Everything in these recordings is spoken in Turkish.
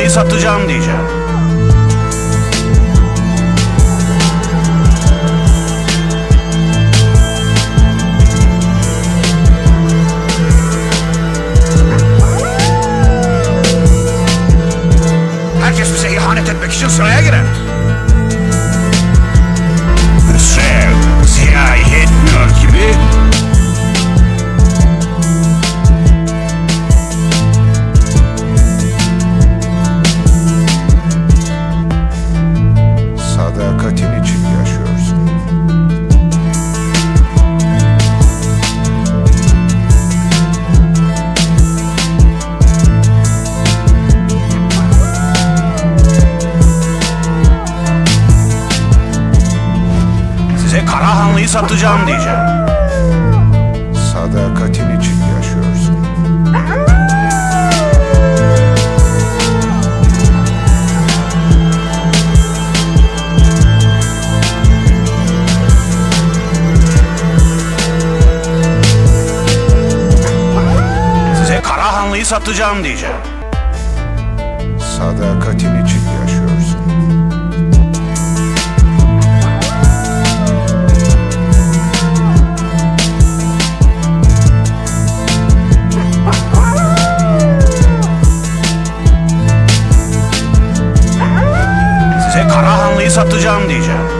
Karahanlı'yı satacağım diyeceğim. Herkes bize ihanet etmek için sıraya girer. Sadakatin için yaşıyorsun. size Karahanlı'yı satacağım diyeceğim. Sadakatin için yaşıyorsun. Satacağım diyeceğim. Sadakatin için yaşıyorsun. Size Karahanlı'yı satacağım diyeceğim.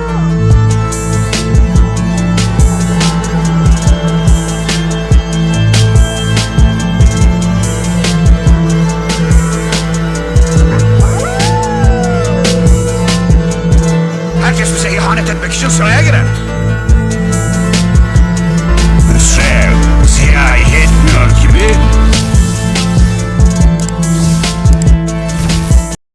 İhanet etmek